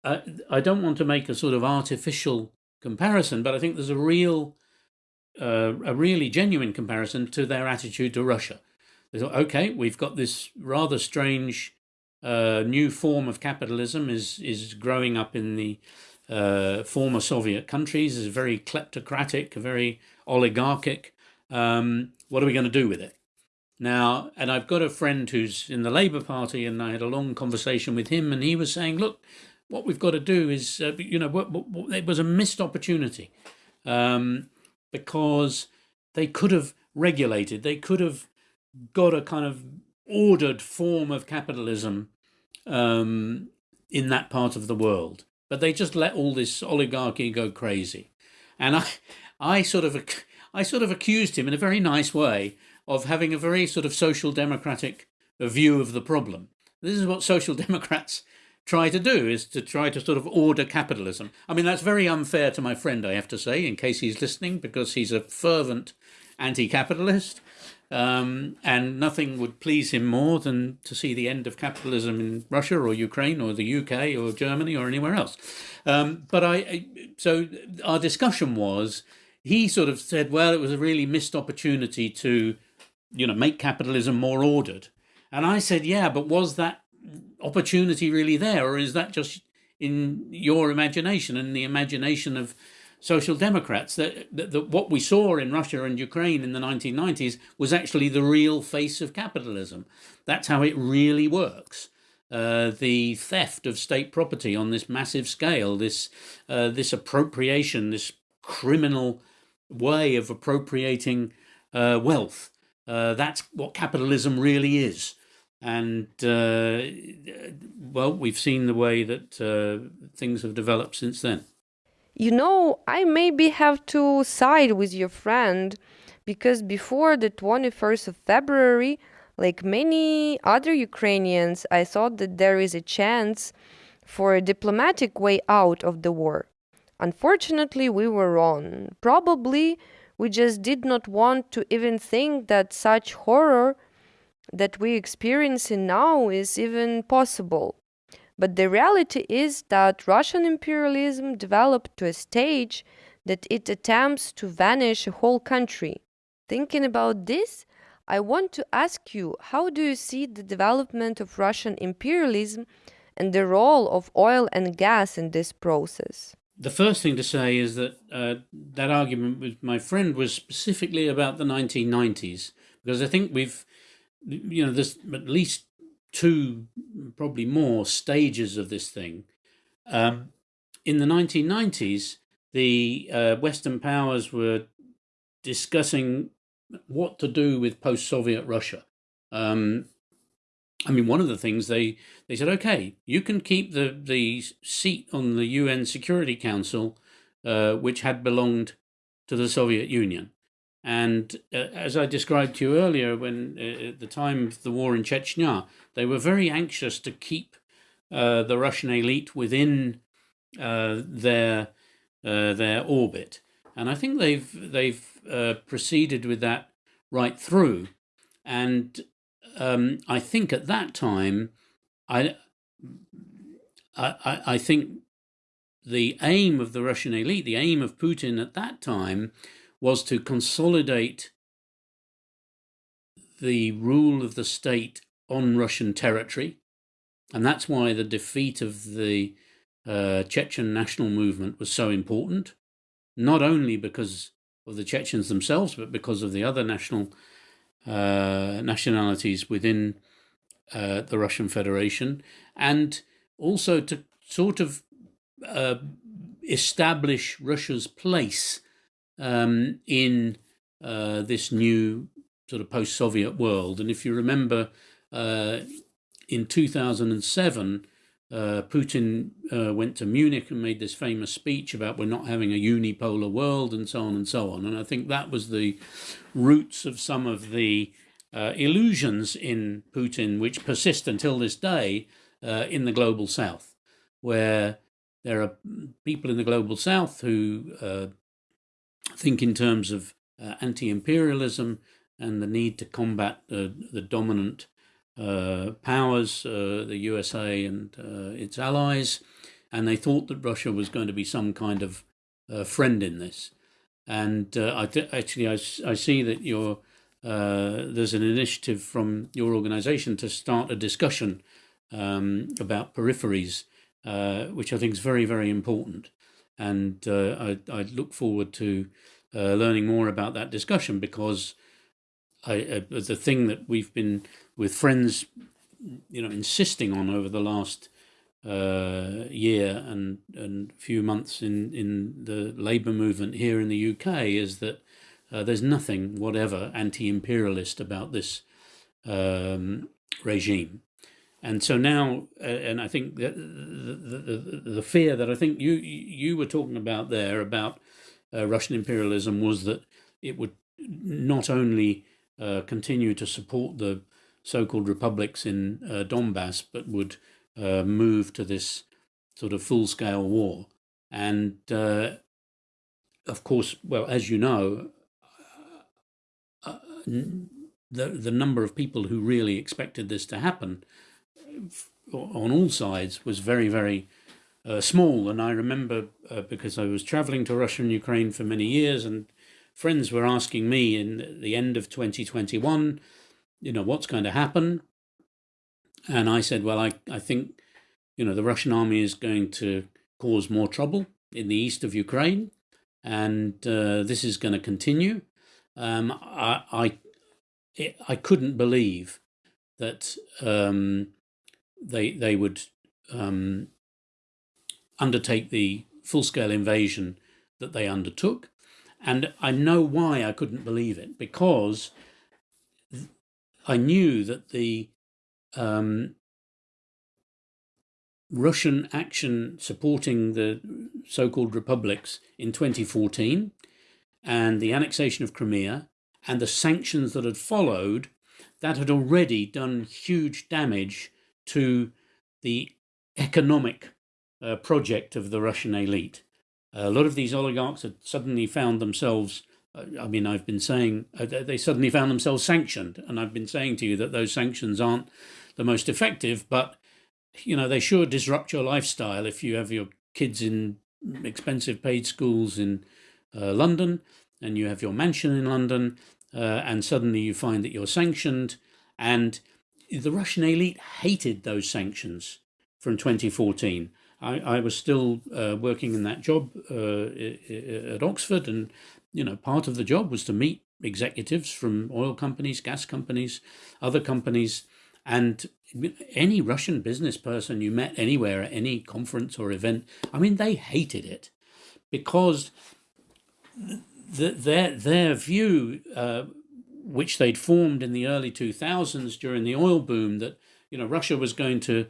Uh, I don't want to make a sort of artificial comparison, but I think there's a real, uh, a really genuine comparison to their attitude to Russia. They thought, okay, we've got this rather strange uh, new form of capitalism is is growing up in the uh, former Soviet countries. is very kleptocratic, very oligarchic. Um, what are we going to do with it? Now, and I've got a friend who's in the Labour Party, and I had a long conversation with him, and he was saying, look, what we've got to do is, uh, you know, what, what, what, it was a missed opportunity um, because they could have regulated, they could have got a kind of ordered form of capitalism um, in that part of the world, but they just let all this oligarchy go crazy. And I, I sort of, I sort of accused him in a very nice way of having a very sort of social democratic view of the problem. This is what social <laughs> democrats try to do is to try to sort of order capitalism. I mean, that's very unfair to my friend, I have to say, in case he's listening, because he's a fervent anti capitalist. Um, and nothing would please him more than to see the end of capitalism in Russia or Ukraine or the UK or Germany or anywhere else. Um, but I, so our discussion was, he sort of said, well, it was a really missed opportunity to you know, make capitalism more ordered. And I said, yeah, but was that opportunity really there, or is that just in your imagination and the imagination of social democrats that, that, that, what we saw in Russia and Ukraine in the 1990s was actually the real face of capitalism. That's how it really works. Uh, the theft of state property on this massive scale, this uh, this appropriation, this criminal way of appropriating uh, wealth. Uh, that's what capitalism really is. And uh, well, we've seen the way that uh, things have developed since then. You know, I maybe have to side with your friend because before the 21st of February, like many other Ukrainians, I thought that there is a chance for a diplomatic way out of the war. Unfortunately, we were wrong. Probably we just did not want to even think that such horror that we experiencing now is even possible. But the reality is that Russian imperialism developed to a stage that it attempts to vanish a whole country. Thinking about this, I want to ask you how do you see the development of Russian imperialism and the role of oil and gas in this process? The first thing to say is that uh, that argument with my friend was specifically about the 1990s, because I think we've, you know, there's at least two, probably more stages of this thing. Um, in the 1990s, the uh, Western powers were discussing what to do with post-Soviet Russia. Um, I mean, one of the things they they said, okay, you can keep the the seat on the UN Security Council, uh, which had belonged to the Soviet Union. And uh, as I described to you earlier, when uh, at the time of the war in Chechnya, they were very anxious to keep uh, the Russian elite within uh, their uh, their orbit, and I think they've they've proceeded with that right through. And um, I think at that time, I, I, I think the aim of the Russian elite, the aim of Putin at that time, was to consolidate the rule of the state on Russian territory. And that's why the defeat of the uh, Chechen national movement was so important, not only because of the Chechens themselves, but because of the other national uh, nationalities within uh, the Russian Federation, and also to sort of uh, establish Russia's place um, in uh, this new sort of post-Soviet world. And if you remember, uh, in 2007, uh, Putin uh, went to Munich and made this famous speech about we're not having a unipolar world and so on and so on. And I think that was the roots of some of the uh, illusions in Putin, which persist until this day uh, in the global south, where there are people in the global south who uh, think in terms of uh, anti imperialism and the need to combat the, the dominant powers, uh, the USA and uh, its allies, and they thought that Russia was going to be some kind of friend in this. And I actually, I, see that you're, there's an initiative from your organization to start a discussion um, about peripheries, which I think is very, very important. And I, I look forward to learning more about that discussion because I, uh, the thing that we've been with friends, you know, insisting on over the last uh, year and and few months in in the labour movement here in the UK is that uh, there's nothing whatever anti-imperialist about this um, regime. And so now, and I think the, the, the, the, fear that I think you you were talking about there about uh, Russian imperialism was that it would not only uh, continue to support the so-called republics in uh, Donbass, but would uh, move to this sort of full-scale war. And uh, of course, well, as you know, uh, the the number of people who really expected this to happen on all sides was very, very uh, small. And I remember uh, because I was traveling to Russia and Ukraine for many years and friends were asking me in the end of 2021, you know, what's going to happen? And I said, well, I, I think, you know, the Russian army is going to cause more trouble in the east of Ukraine, and uh, this is going to continue. Um, I, I, it, I couldn't believe that um, they they would um, undertake the full scale invasion that they undertook And I know why I couldn't believe it because I knew that the um, Russian action supporting the so called republics in 2014 and the annexation of Crimea and the sanctions that had followed, that had already done huge damage to the economic uh, project of the Russian elite. A lot of these oligarchs had suddenly found themselves. I mean, I've been saying uh, they suddenly found themselves sanctioned, and I've been saying to you that those sanctions aren't the most effective, but you know they sure disrupt your lifestyle if you have your kids in expensive paid schools in uh, London and you have your mansion in London, uh, and suddenly you find that you're sanctioned. And the Russian elite hated those sanctions from 2014. I, I was still uh, working in that job uh, at Oxford, and you know, part of the job was to meet executives from oil companies, gas companies, other companies, and any Russian business person you met anywhere at any conference or event, I mean, they hated it because the, their their view, uh, which they'd formed in the early 2000s during the oil boom, that you know Russia was going to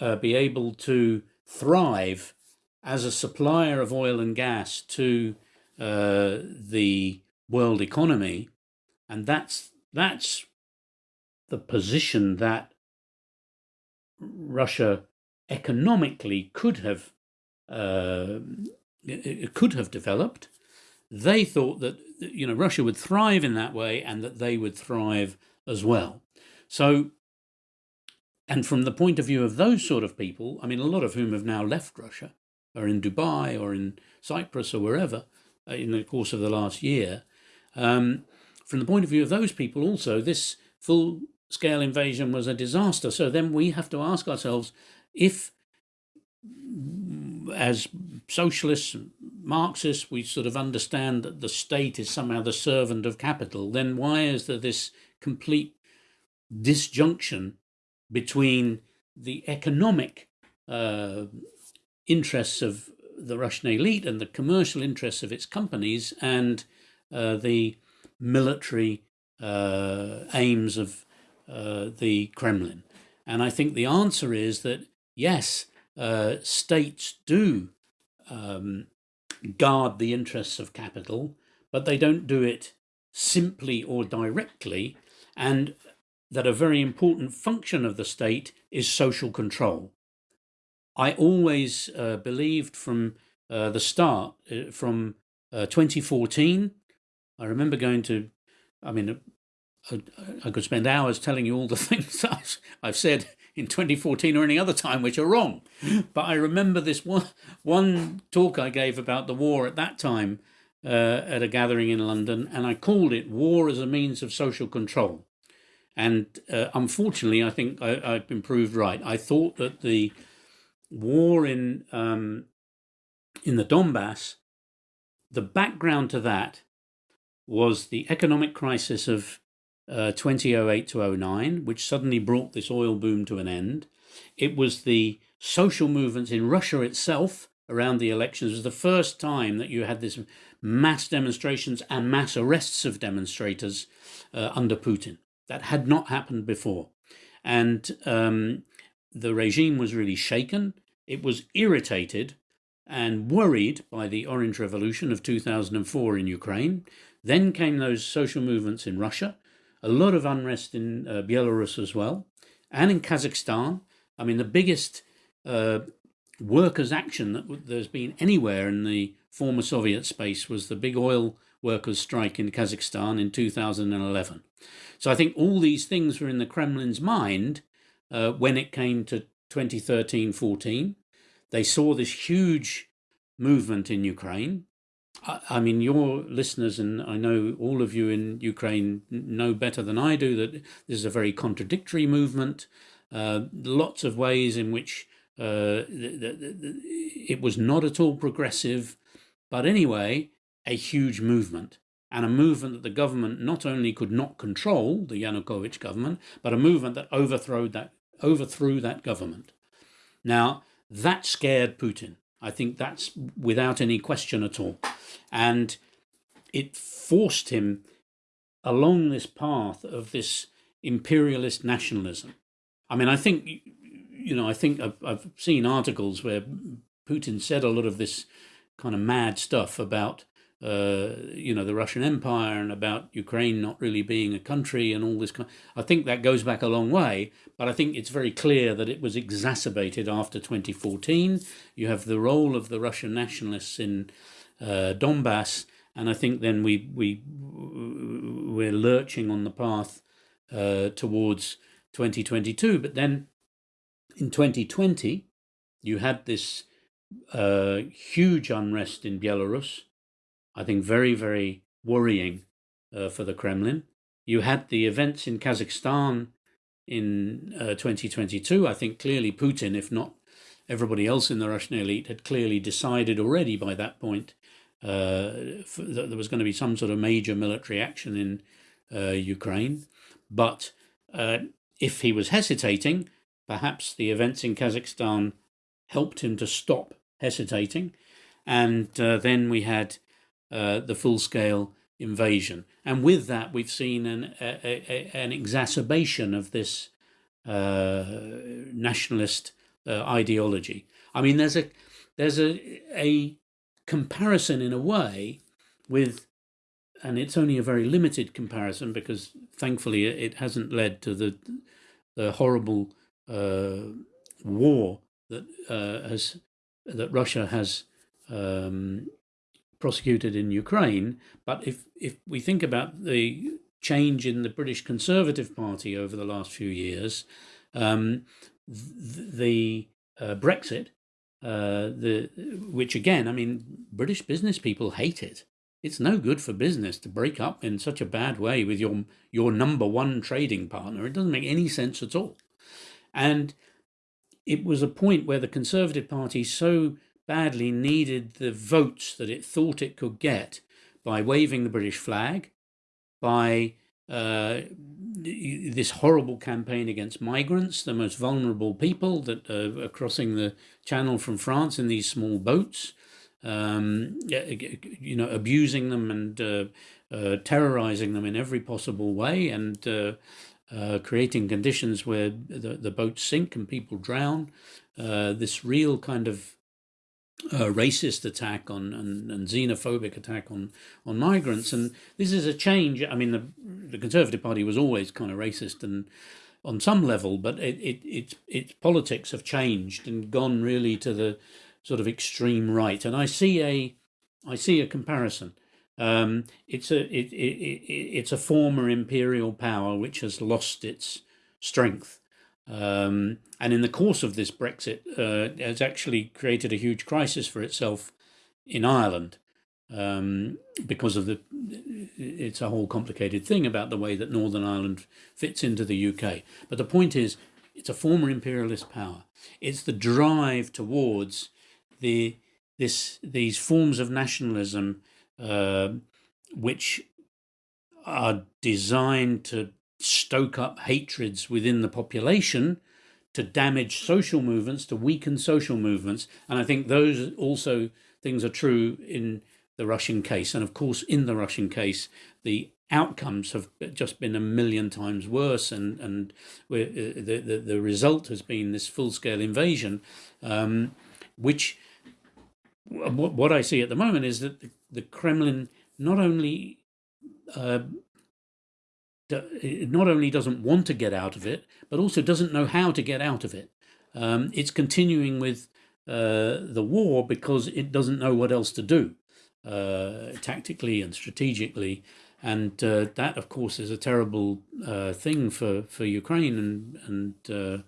uh, be able to thrive as a supplier of oil and gas to uh, the world economy, and that's that's the position that Russia economically could have uh, could have developed. They thought that you know Russia would thrive in that way, and that they would thrive as well. So, and from the point of view of those sort of people, I mean, a lot of whom have now left Russia, are in Dubai or in Cyprus or wherever in the course of the last year. Um, from the point of view of those people, also this full scale invasion was a disaster. So then we have to ask ourselves if, as socialists, Marxists, we sort of understand that the state is somehow the servant of capital, then why is there this complete disjunction between the economic uh, interests of the Russian elite and the commercial interests of its companies and uh, the military uh, aims of uh, the Kremlin? And I think the answer is that yes, uh, states do um, guard the interests of capital, but they don't do it simply or directly, and that a very important function of the state is social control. I always uh, believed from uh, the start, uh, from uh, 2014, I remember going to, I mean, I could spend hours telling you all the <laughs> things I've, I've said in 2014 or any other time which are wrong. But I remember this one, one talk I gave about the war at that time uh, at a gathering in London, and I called it War as a Means of Social Control. And uh, unfortunately, I think I, have been proved right. I thought that the war in um, in the Donbass, the background to that was the economic crisis of uh, 2008 to 09, which suddenly brought this oil boom to an end. It was the social movements in Russia itself around the elections. It was the first time that you had this mass demonstrations and mass arrests of demonstrators uh, under Putin. That had not happened before. And um, the regime was really shaken. It was irritated and worried by the Orange Revolution of 2004 in Ukraine. Then came those social movements in Russia a lot of unrest in uh, Belarus as well, and in Kazakhstan. I mean, the biggest uh, workers' action that there's been anywhere in the former Soviet space was the big oil workers' strike in Kazakhstan in 2011. So I think all these things were in the Kremlin's mind uh, when it came to 2013 14. They saw this huge movement in Ukraine. I mean, your listeners, and I know all of you in Ukraine know better than I do that this is a very contradictory movement. Uh, lots of ways in which uh, it was not at all progressive, but anyway, a huge movement. And a movement that the government not only could not control, the Yanukovych government, but a movement that overthrew that, overthrew that government. Now, that scared Putin. I think that's without any question at all. And it forced him along this path of this imperialist nationalism. I mean, I think, you know, I think I've, I've seen articles where Putin said a lot of this kind of mad stuff about uh, you know, the Russian Empire and about Ukraine not really being a country and all this. Kind I think that goes back a long way, but I think it's very clear that it was exacerbated after 2014. You have the role of the Russian nationalists in uh, Donbass, and I think then we we we're lurching on the path uh, towards 2022. But then in 2020, you had this uh, huge unrest in Belarus I think, very, very worrying uh, for the Kremlin. You had the events in Kazakhstan in uh, 2022. I think clearly Putin, if not everybody else in the Russian elite, had clearly decided already by that point uh, that there was going to be some sort of major military action in uh, Ukraine. But uh, if he was hesitating, perhaps the events in Kazakhstan helped him to stop hesitating. And uh, then we had uh, the full scale invasion. And with that, we've seen an, a, a, an exacerbation of this uh, nationalist uh, ideology. I mean, there's a there's a a comparison in a way with, and it's only a very limited comparison because thankfully it hasn't led to the the horrible uh, war that uh, has that Russia has um, prosecuted in Ukraine. But if, if we think about the change in the British Conservative Party over the last few years, um, the uh, Brexit, uh, the which again, I mean, British business people hate it. It's no good for business to break up in such a bad way with your your number one trading partner. It doesn't make any sense at all. And it was a point where the Conservative Party so badly needed the votes that it thought it could get by waving the British flag, by uh, this horrible campaign against migrants, the most vulnerable people that are crossing the channel from France in these small boats, um, you know, abusing them and uh, uh, terrorizing them in every possible way and uh, uh, creating conditions where the, the boats sink and people drown. this real kind of uh, racist attack on and, and, xenophobic attack on on migrants. And this is a change. I mean the the conservative party was always kind of racist and on some level but it, it its its politics have changed and gone really to the sort of extreme right. And i see a i see a comparison. Um, it's a it, it, it, it's a former imperial power which has lost its strength um, and in the course of this Brexit, uh, has actually created a huge crisis for itself in Ireland um, because of the. It's a whole complicated thing about the way that Northern Ireland fits into the UK. But the point is, it's a former imperialist power. It's the drive towards the this these forms of nationalism uh, which are designed to stoke up hatreds within the population, to damage social movements, to weaken social movements. And I think those also things are true in the Russian case. And of course, in the Russian case, the outcomes have just been a million times worse. And, and uh, the, the, the result has been this full scale invasion, um, which what I see at the moment is that the, the Kremlin not only uh, not only doesn't want to get out of it, but also doesn't know how to get out of it. Um, it's continuing with uh, the war because it doesn't know what else to do uh, tactically and strategically. And uh, that, of course, is a terrible uh, thing for, for Ukraine. And, and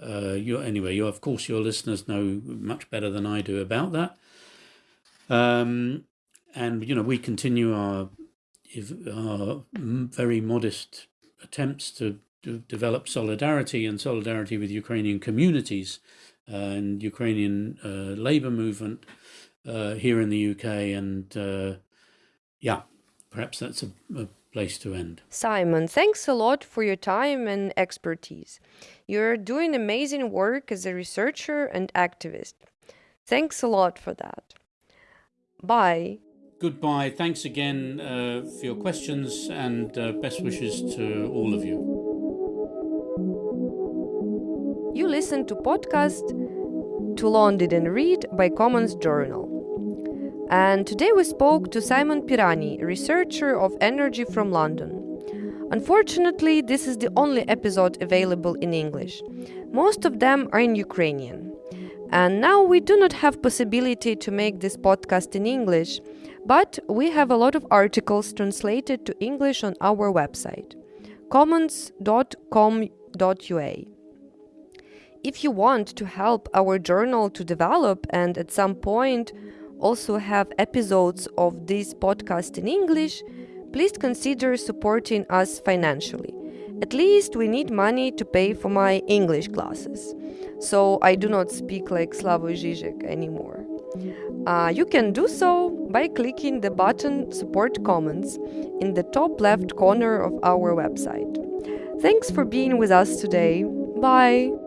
uh, uh, you, anyway, you, of course, your listeners know much better than I do about that. Um, and, you know, we continue our are very modest attempts to, develop solidarity and solidarity with Ukrainian communities uh, and Ukrainian uh, labor movement uh, here in the UK. And uh, yeah, perhaps that's a, a place to end. Simon, thanks a lot for your time and expertise. You're doing amazing work as a researcher and activist. Thanks a lot for that. Bye. Goodbye. Thanks again uh, for your questions and uh, best wishes to all of you. You listen to podcast Too Long Didn't Read by Commons Journal. And today we spoke to Simon Pirani, researcher of energy from London. Unfortunately, this is the only episode available in English. Most of them are in Ukrainian. And now we do not have possibility to make this podcast in English, but we have a lot of articles translated to English on our website commons.com.ua. If you want to help our journal to develop and at some point also have episodes of this podcast in English, please consider supporting us financially. At least we need money to pay for my English classes, so I do not speak like Slavoj Žižek anymore. Uh, you can do so by clicking the button Support Commons in the top left corner of our website. Thanks for being with us today. Bye!